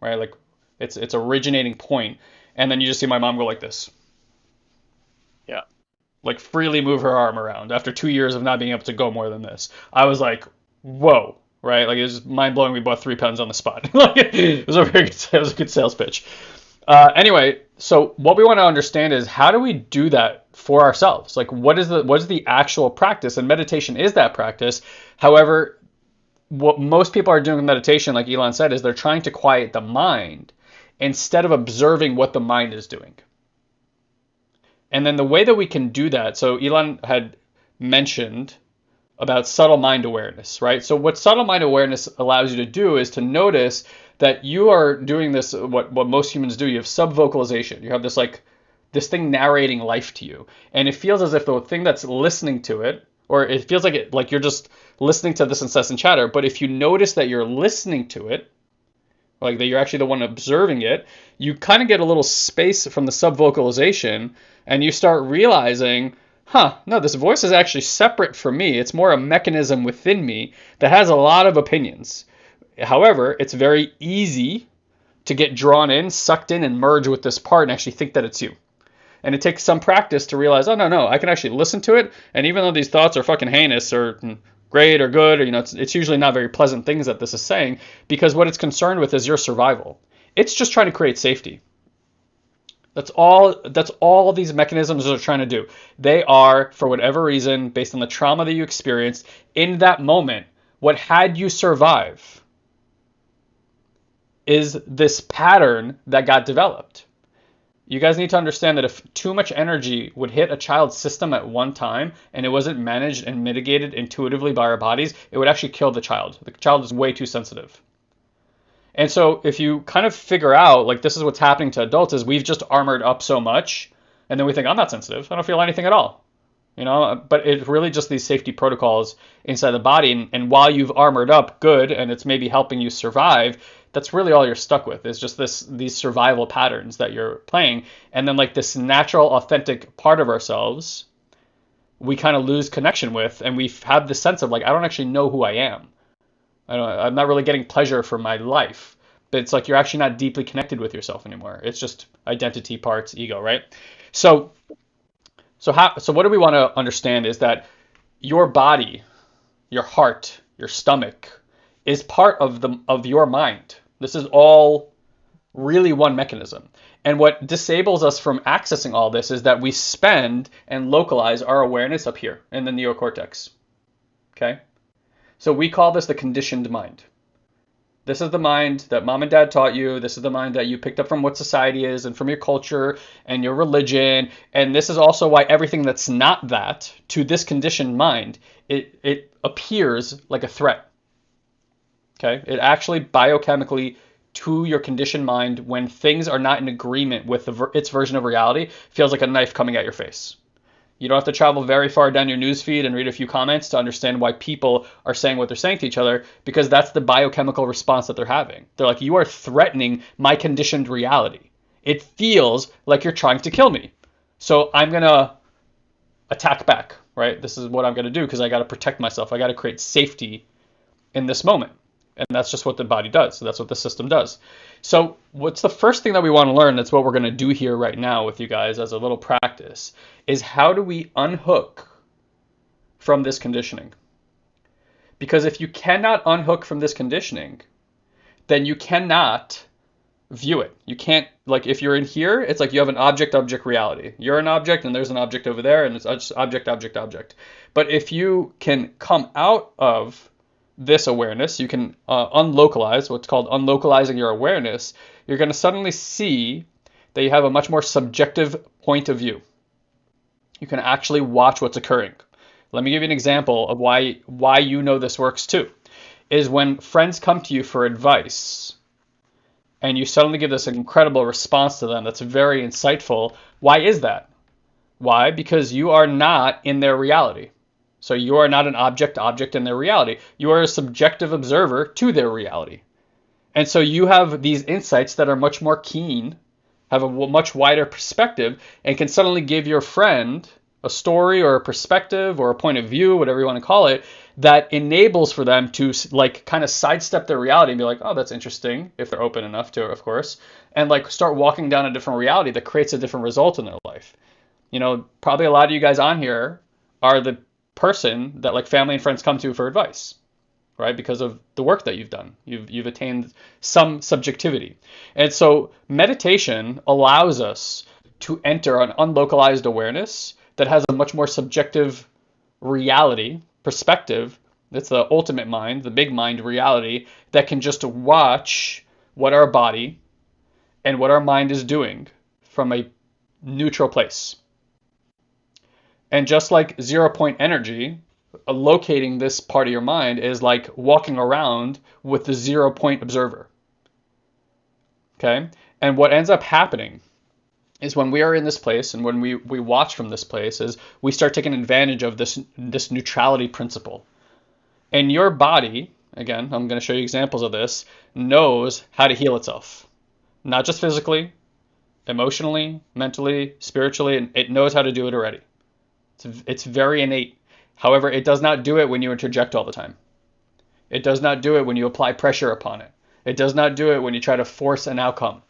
right? Like it's it's originating point, and then you just see my mom go like this. Yeah, like freely move her arm around after two years of not being able to go more than this. I was like, whoa right? Like it was mind blowing. We bought three pens on the spot. like it was a very good, it was a good sales pitch. Uh, anyway, so what we want to understand is how do we do that for ourselves? Like what is the what is the actual practice? And meditation is that practice. However, what most people are doing in meditation, like Elon said, is they're trying to quiet the mind instead of observing what the mind is doing. And then the way that we can do that, so Elon had mentioned about subtle mind awareness, right? So what subtle mind awareness allows you to do is to notice that you are doing this what what most humans do. You have subvocalization. You have this like this thing narrating life to you, and it feels as if the thing that's listening to it, or it feels like it like you're just listening to this incessant chatter. But if you notice that you're listening to it, like that you're actually the one observing it, you kind of get a little space from the subvocalization, and you start realizing huh, no, this voice is actually separate from me. It's more a mechanism within me that has a lot of opinions. However, it's very easy to get drawn in, sucked in, and merge with this part and actually think that it's you. And it takes some practice to realize, oh, no, no, I can actually listen to it. And even though these thoughts are fucking heinous or mm, great or good, or, you know, it's, it's usually not very pleasant things that this is saying because what it's concerned with is your survival. It's just trying to create safety. That's all that's all these mechanisms are trying to do. They are, for whatever reason, based on the trauma that you experienced in that moment, what had you survive is this pattern that got developed. you guys need to understand that if too much energy would hit a child's system at one time and it wasn't managed and mitigated intuitively by our bodies, it would actually kill the child. The child is way too sensitive. And so if you kind of figure out like this is what's happening to adults is we've just armored up so much and then we think I'm not sensitive. I don't feel anything at all. You know, but it's really just these safety protocols inside the body and, and while you've armored up good and it's maybe helping you survive, that's really all you're stuck with is just this these survival patterns that you're playing and then like this natural authentic part of ourselves we kind of lose connection with and we have had the sense of like I don't actually know who I am. I don't, I'm not really getting pleasure from my life. But it's like you're actually not deeply connected with yourself anymore. It's just identity parts, ego, right? So so how so what do we want to understand is that your body, your heart, your stomach is part of the of your mind. This is all really one mechanism. And what disables us from accessing all this is that we spend and localize our awareness up here in the neocortex. Okay? So we call this the conditioned mind. This is the mind that mom and dad taught you. This is the mind that you picked up from what society is and from your culture and your religion. And this is also why everything that's not that to this conditioned mind, it, it appears like a threat. Okay? It actually biochemically to your conditioned mind when things are not in agreement with the, its version of reality feels like a knife coming at your face. You don't have to travel very far down your newsfeed and read a few comments to understand why people are saying what they're saying to each other, because that's the biochemical response that they're having. They're like, you are threatening my conditioned reality. It feels like you're trying to kill me. So I'm going to attack back, right? This is what I'm going to do because I got to protect myself. I got to create safety in this moment. And that's just what the body does. So that's what the system does. So, what's the first thing that we want to learn? That's what we're going to do here right now with you guys as a little practice is how do we unhook from this conditioning? Because if you cannot unhook from this conditioning, then you cannot view it. You can't, like, if you're in here, it's like you have an object object reality. You're an object, and there's an object over there, and it's object, object, object. But if you can come out of this awareness, you can uh, unlocalize what's called unlocalizing your awareness. You're going to suddenly see that you have a much more subjective point of view. You can actually watch what's occurring. Let me give you an example of why why you know this works too. Is when friends come to you for advice and you suddenly give this incredible response to them that's very insightful. Why is that? Why? Because you are not in their reality. So you are not an object object in their reality. You are a subjective observer to their reality. And so you have these insights that are much more keen, have a much wider perspective, and can suddenly give your friend a story or a perspective or a point of view, whatever you want to call it, that enables for them to like kind of sidestep their reality and be like, oh, that's interesting, if they're open enough to, of course, and like start walking down a different reality that creates a different result in their life. You know, probably a lot of you guys on here are the person that like family and friends come to for advice right because of the work that you've done. You've you've attained some subjectivity. And so meditation allows us to enter an unlocalized awareness that has a much more subjective reality perspective that's the ultimate mind the big mind reality that can just watch what our body and what our mind is doing from a neutral place and just like zero point energy, uh, locating this part of your mind is like walking around with the zero point observer. Okay? And what ends up happening is when we are in this place and when we, we watch from this place is we start taking advantage of this this neutrality principle. And your body, again, I'm going to show you examples of this, knows how to heal itself. Not just physically, emotionally, mentally, spiritually, and it knows how to do it already. It's, it's very innate. However, it does not do it when you interject all the time. It does not do it when you apply pressure upon it. It does not do it when you try to force an outcome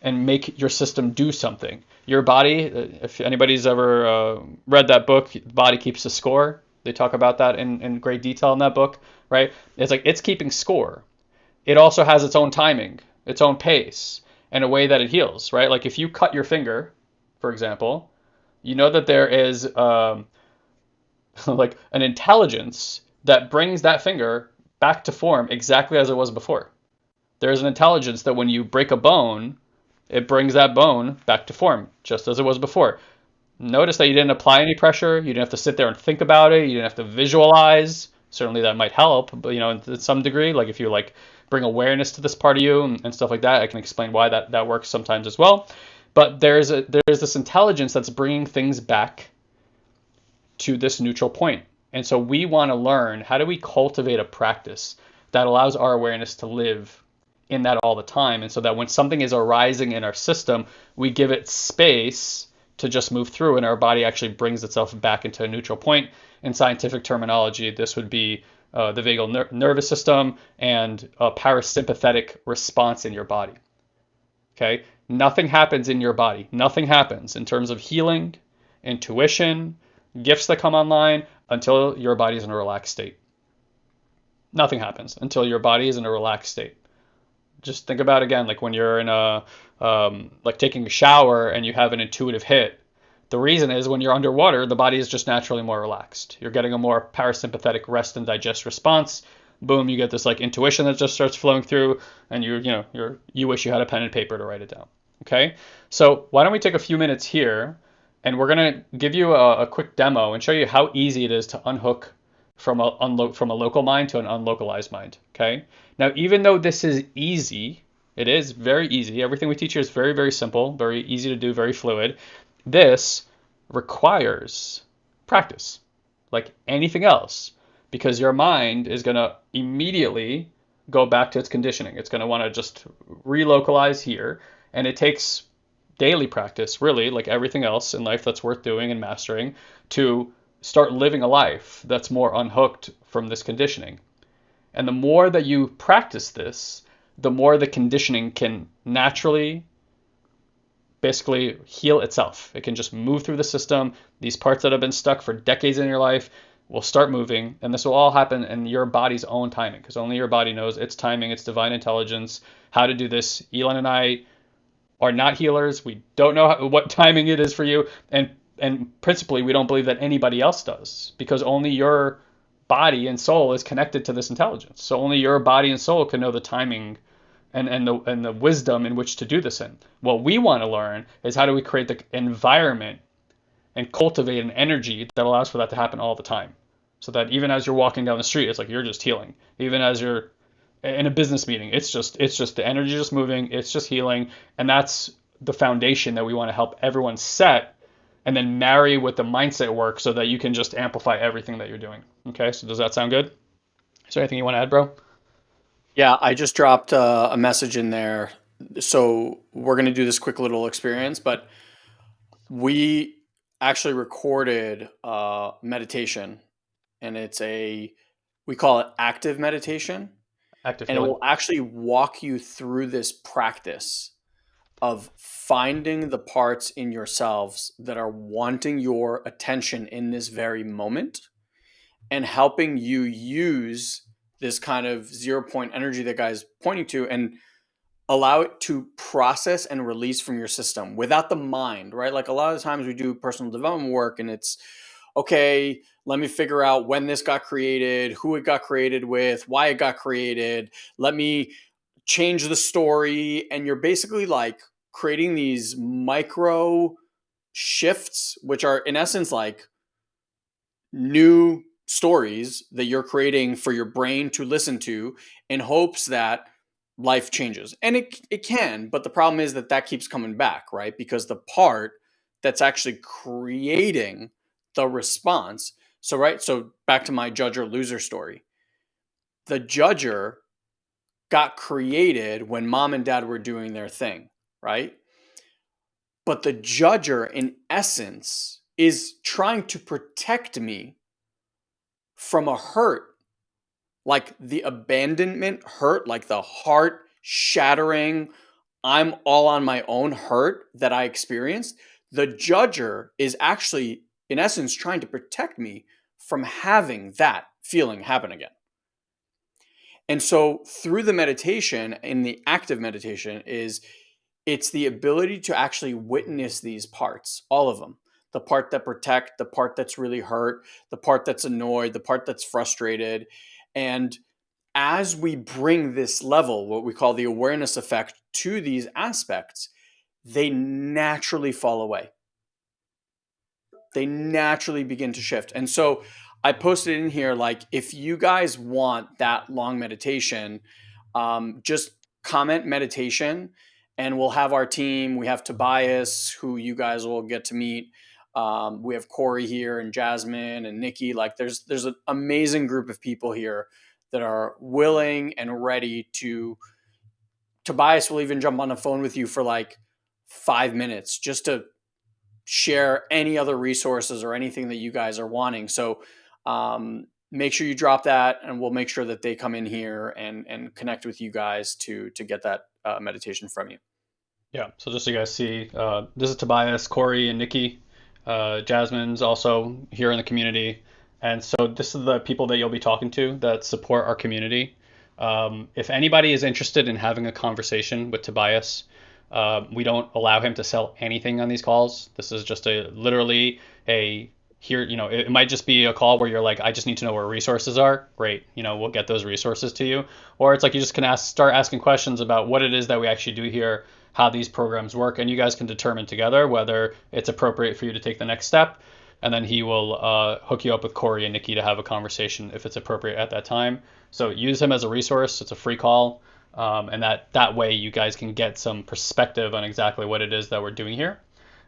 and make your system do something. Your body, if anybody's ever uh, read that book, Body Keeps the Score, they talk about that in, in great detail in that book, right? It's like it's keeping score. It also has its own timing, its own pace, and a way that it heals, right? Like if you cut your finger, for example, you know that there is um, like an intelligence that brings that finger back to form exactly as it was before. There is an intelligence that when you break a bone, it brings that bone back to form, just as it was before. Notice that you didn't apply any pressure. You didn't have to sit there and think about it. You didn't have to visualize. Certainly that might help, but you know, to some degree, like if you like bring awareness to this part of you and, and stuff like that, I can explain why that that works sometimes as well. But there's a there's this intelligence that's bringing things back to this neutral point. And so we want to learn how do we cultivate a practice that allows our awareness to live in that all the time. And so that when something is arising in our system, we give it space to just move through and our body actually brings itself back into a neutral point. In scientific terminology, this would be uh, the vagal ner- nervous system and a parasympathetic response in your body. Okay? Nothing happens in your body. Nothing happens in terms of healing, intuition, gifts that come online until your body is in a relaxed state. Nothing happens until your body is in a relaxed state. Just think about again, like when you're in a um, like taking a shower and you have an intuitive hit. The reason is when you're underwater, the body is just naturally more relaxed. You're getting a more parasympathetic rest and digest response. Boom, you get this like intuition that just starts flowing through, and you you know you you wish you had a pen and paper to write it down. Okay, so why don't we take a few minutes here, and we're gonna give you a, a quick demo and show you how easy it is to unhook from a unlo- from a local mind to an unlocalized mind. Okay, now even though this is easy, it is very easy. Everything we teach here is very, very simple, very easy to do, very fluid. This requires practice, like anything else, because your mind is going to immediately go back to its conditioning. It's going to want to just relocalize here. And it takes daily practice, really, like everything else in life that's worth doing and mastering, to start living a life that's more unhooked from this conditioning. And the more that you practice this, the more the conditioning can naturally basically heal itself. It can just move through the system. These parts that have been stuck for decades in your life will start moving, and this will all happen in your body's own timing because only your body knows its timing, its divine intelligence, how to do this. Elon and I are not healers. We don't know how, what timing it is for you, and and principally we don't believe that anybody else does because only your body and soul is connected to this intelligence. So only your body and soul can know the timing and, and the and the wisdom in which to do this in. What we want to learn is how do we create the environment and cultivate an energy that allows for that to happen all the time. So that even as you're walking down the street, it's like you're just healing. Even as you're in a business meeting, it's just it's just the energy just moving, it's just healing, and that's the foundation that we want to help everyone set and then marry with the mindset work so that you can just amplify everything that you're doing. Okay, so does that sound good? Is there anything you want to add, bro? Yeah, I just dropped uh, a message in there. So we're going to do this quick little experience, but we actually recorded uh, meditation, and it's a we call it active meditation, Active and it will actually walk you through this practice of finding the parts in yourselves that are wanting your attention in this very moment and helping you use this kind of zero point energy that guy's pointing to and allow it to process and release from your system without the mind, right? Like a lot of times we do personal development work and it's okay, let me figure out when this got created, who it got created with, why it got created. Let me change the story. And you're basically like creating these micro shifts, which are in essence like new stories that you're creating for your brain to listen to in hopes that life changes. And it, it can, but the problem is that that keeps coming back, right? Because the part that's actually creating the response. So, right, so back to my judger loser story. The judger got created when mom and dad were doing their thing, right? But the judger, in essence, is trying to protect me from a hurt, like the abandonment hurt, like the heart shattering, I'm all on my own hurt that I experienced. The judger is actually, in essence, trying to protect me from having that feeling happen again. And so through the meditation in the active meditation is it's the ability to actually witness these parts, all of them. The part that protect, the part that's really hurt, the part that's annoyed, the part that's frustrated. And as we bring this level, what we call the awareness effect to these aspects, they naturally fall away. They naturally begin to shift. And so I posted in here like if you guys want that long meditation, um, just comment meditation and we'll have our team. We have Tobias, who you guys will get to meet. Um, we have Corey here and Jasmine and Nikki. Like there's there's an amazing group of people here that are willing and ready to. Tobias will even jump on the phone with you for like five minutes just to share any other resources or anything that you guys are wanting. So um, make sure you drop that, and we'll make sure that they come in here and and connect with you guys to to get that uh, meditation from you. Yeah. So just so you guys see, uh, this is Tobias, Corey, and Nikki. Uh, Jasmine's also here in the community, and so this is the people that you'll be talking to that support our community. Um, if anybody is interested in having a conversation with Tobias, uh, we don't allow him to sell anything on these calls. This is just a literally a here, you know, it, might just be a call where you're like, I just need to know where resources are. Great, you know, we'll get those resources to you. Or it's like you just can ask, start asking questions about what it is that we actually do here, how these programs work, and you guys can determine together whether it's appropriate for you to take the next step. And then he will uh, hook you up with Corey and Nikki to have a conversation if it's appropriate at that time. So use him as a resource. It's a free call. Um, and that, that way you guys can get some perspective on exactly what it is that we're doing here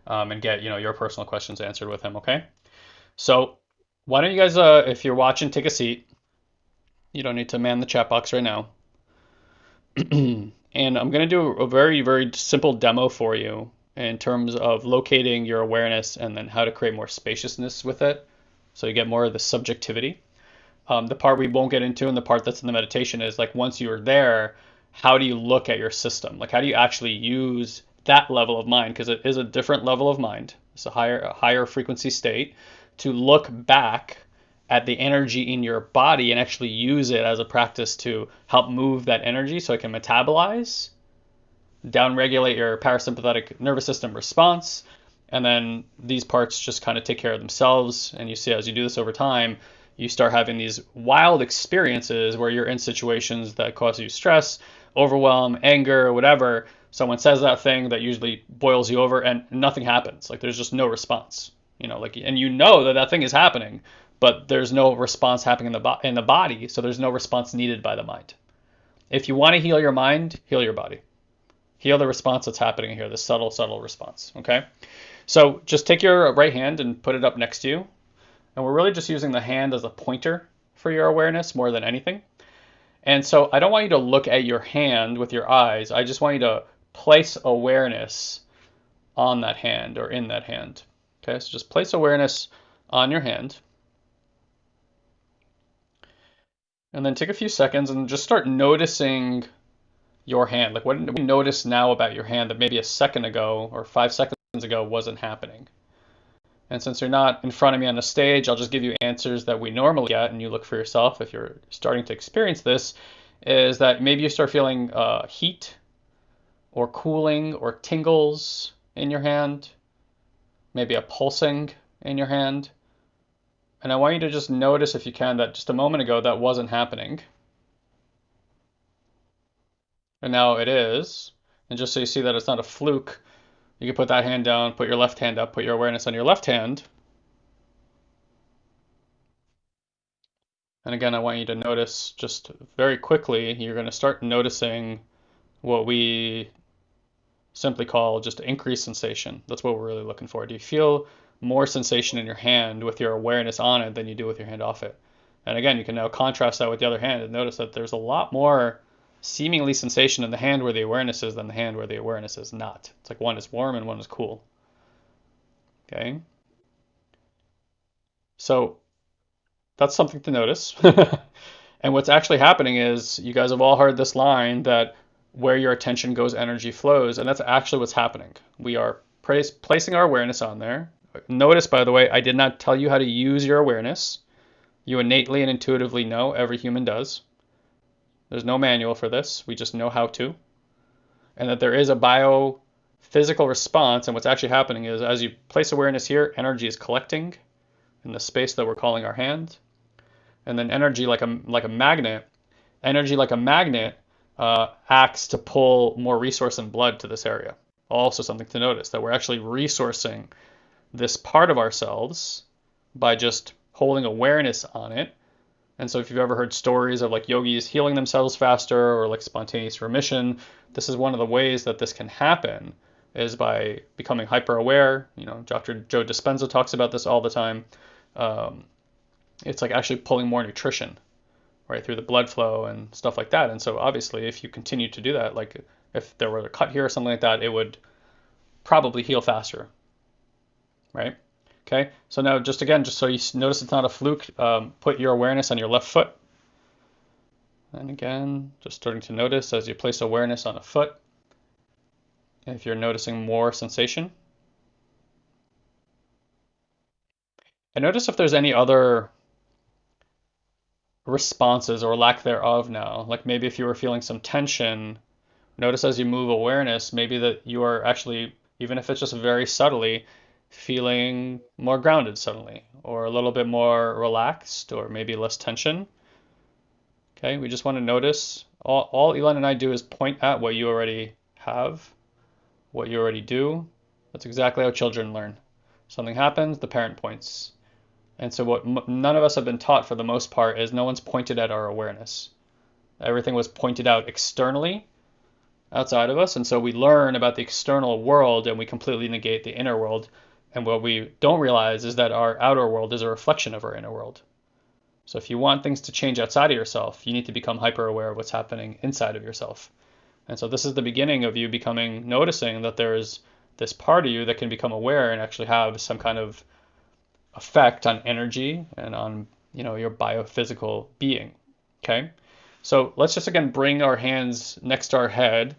um, and get you know your personal questions answered with him okay so why don't you guys, uh, if you're watching, take a seat. You don't need to man the chat box right now. and I'm going to do a very, very simple demo for you in terms of locating your awareness and then how to create more spaciousness with it so you get more of the subjectivity. Um, the part we won't get into and the part that's in the meditation is like once you're there, how do you look at your system? Like how do you actually use that level of mind? Because it is a different level of mind. It's a higher, a higher frequency state to look back at the energy in your body and actually use it as a practice to help move that energy so it can metabolize, downregulate your parasympathetic nervous system response, and then these parts just kind of take care of themselves. And you see, as you do this over time, you start having these wild experiences where you're in situations that cause you stress, overwhelm, anger, whatever. Someone says that thing that usually boils you over, and nothing happens. Like there's just no response you know like and you know that that thing is happening but there's no response happening in the bo- in the body so there's no response needed by the mind. If you want to heal your mind heal your body. Heal the response that's happening here the subtle subtle response okay? So just take your right hand and put it up next to you and we're really just using the hand as a pointer for your awareness more than anything. And so i don't want you to look at your hand with your eyes i just want you to place awareness on that hand or in that hand Okay, so just place awareness on your hand. And then take a few seconds and just start noticing your hand. Like, what do we notice now about your hand that maybe a second ago or five seconds ago wasn't happening? And since you're not in front of me on the stage, I'll just give you answers that we normally get, and you look for yourself if you're starting to experience this. Is that maybe you start feeling uh, heat or cooling or tingles in your hand? maybe a pulsing in your hand. And I want you to just notice, if you can, that just a moment ago that wasn't happening. And now it is. And just so you see that it's not a fluke, you can put that hand down, put your left hand up, put your awareness on your left hand. And again, I want you to notice just very quickly, you're going to start noticing what we simply call just increased sensation. That's what we're really looking for. Do you feel more sensation in your hand with your awareness on it than you do with your hand off it? And again, you can now contrast that with the other hand and notice that there's a lot more seemingly sensation in the hand where the awareness is than the hand where the awareness is not. It's like one is warm and one is cool. Okay? So that's something to notice. and what's actually happening is you guys have all heard this line that where your attention goes, energy flows. And that's actually what's happening. We are placing our awareness on there. Notice, by the way, I did not tell you how to use your awareness. You innately and intuitively know, every human does. There's no manual for this. We just know how to. And that there is a biophysical response. And what's actually happening is as you place awareness here, energy is collecting in the space that we're calling our hand. And then energy like a like a magnet, energy like a magnet uh, acts to pull more resource and blood to this area. Also, something to notice that we're actually resourcing this part of ourselves by just holding awareness on it. And so, if you've ever heard stories of like yogis healing themselves faster or like spontaneous remission, this is one of the ways that this can happen is by becoming hyper aware. You know, Dr. Joe Dispenza talks about this all the time. Um, it's like actually pulling more nutrition right through the blood flow and stuff like that. And so, obviously, if you continue to do that, like if there were a cut here or something like that, it would probably heal faster, right? Okay, so now just again, just so you notice it's not a fluke, um, put your awareness on your left foot. And again, just starting to notice as you place awareness on a foot, if you're noticing more sensation. And notice if there's any other responses or lack thereof now. Like maybe if you were feeling some tension, notice as you move awareness, maybe that you are actually, even if it's just very subtly, feeling more grounded suddenly, or a little bit more relaxed, or maybe less tension. Okay, we just want to notice. All, all Elon and I do is point at what you already have, what you already do. That's exactly how children learn. Something happens, the parent points. And so, what none of us have been taught for the most part is no one's pointed at our awareness. Everything was pointed out externally, outside of us. And so we learn about the external world and we completely negate the inner world. And what we don't realize is that our outer world is a reflection of our inner world. So if you want things to change outside of yourself, you need to become hyper aware of what's happening inside of yourself. And so this is the beginning of you becoming noticing that there is this part of you that can become aware and actually have some kind of effect on energy and on you know your biophysical being. Okay. So let's just again bring our hands next to our head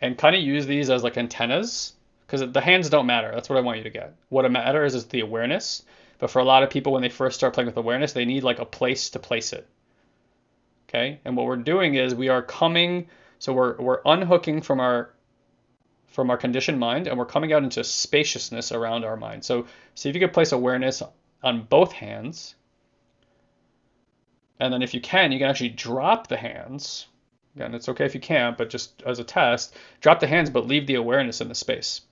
and kind of use these as like antennas because the hands don't matter. That's what I want you to get. What matters is the awareness. But for a lot of people, when they first start playing with awareness, they need like a place to place it. Okay. And what we're doing is we are coming, so we're, we're unhooking from our from our conditioned mind and we're coming out into spaciousness around our mind. So see if you could place awareness on both hands and then if you can, you can actually drop the hands. Again, it's okay if you can't, but just as a test, drop the hands, but leave the awareness in the space.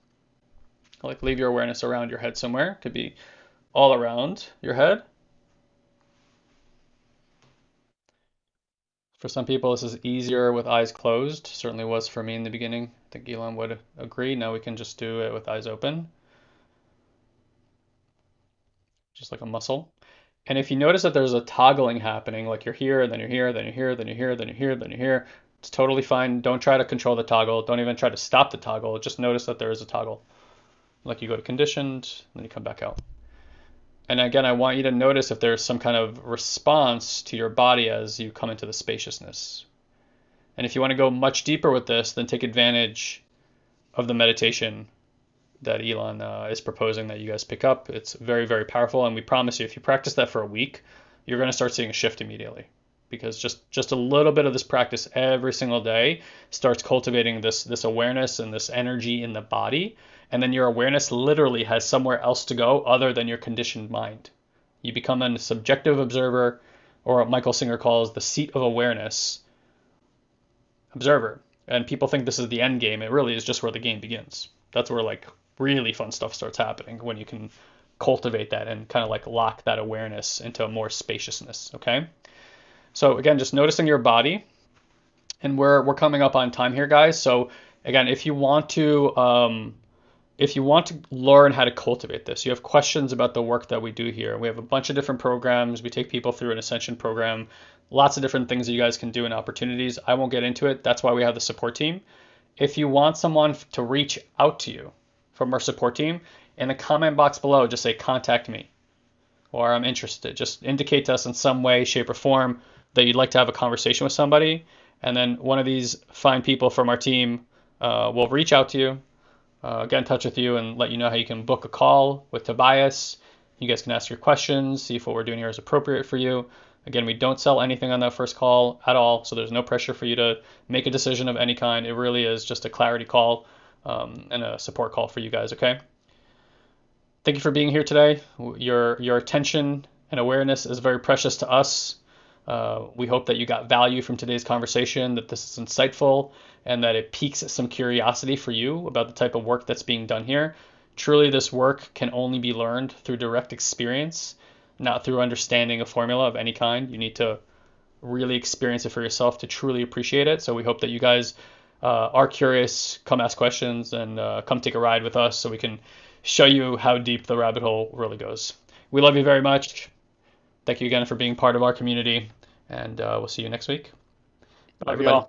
Like leave your awareness around your head somewhere. Could be all around your head. For some people, this is easier with eyes closed. Certainly was for me in the beginning. I think Elon would agree. Now we can just do it with eyes open. Just like a muscle. And if you notice that there's a toggling happening, like you're here, then you're here, then you're here, then you're here, then you're here, then you're here, it's totally fine. Don't try to control the toggle. Don't even try to stop the toggle. Just notice that there is a toggle. Like you go to conditioned, then you come back out. And again, I want you to notice if there's some kind of response to your body as you come into the spaciousness. And if you want to go much deeper with this, then take advantage of the meditation that Elon uh, is proposing that you guys pick up. It's very, very powerful, and we promise you, if you practice that for a week, you're going to start seeing a shift immediately. Because just just a little bit of this practice every single day starts cultivating this this awareness and this energy in the body, and then your awareness literally has somewhere else to go other than your conditioned mind. You become a subjective observer, or what Michael Singer calls the seat of awareness observer. And people think this is the end game. It really is just where the game begins. That's where like really fun stuff starts happening when you can cultivate that and kind of like lock that awareness into a more spaciousness. Okay. So again, just noticing your body, and we're we're coming up on time here, guys. So again, if you want to um, if you want to learn how to cultivate this, you have questions about the work that we do here. We have a bunch of different programs. We take people through an ascension program, lots of different things that you guys can do and opportunities. I won't get into it. That's why we have the support team. If you want someone to reach out to you, from our support team. In the comment box below, just say contact me or I'm interested. Just indicate to us in some way, shape, or form that you'd like to have a conversation with somebody. And then one of these fine people from our team uh, will reach out to you, uh, get in touch with you, and let you know how you can book a call with Tobias. You guys can ask your questions, see if what we're doing here is appropriate for you. Again, we don't sell anything on that first call at all, so there's no pressure for you to make a decision of any kind. It really is just a clarity call um, and a support call for you guys. Okay. Thank you for being here today. Your your attention and awareness is very precious to us. Uh, we hope that you got value from today's conversation, that this is insightful, and that it piques some curiosity for you about the type of work that's being done here. Truly, this work can only be learned through direct experience, not through understanding a formula of any kind. You need to really experience it for yourself to truly appreciate it. So we hope that you guys uh, are curious, come ask questions, and uh, come take a ride with us so we can show you how deep the rabbit hole really goes. We love you very much. Thank you again for being part of our community, and uh, we'll see you next week. Bye, everybody.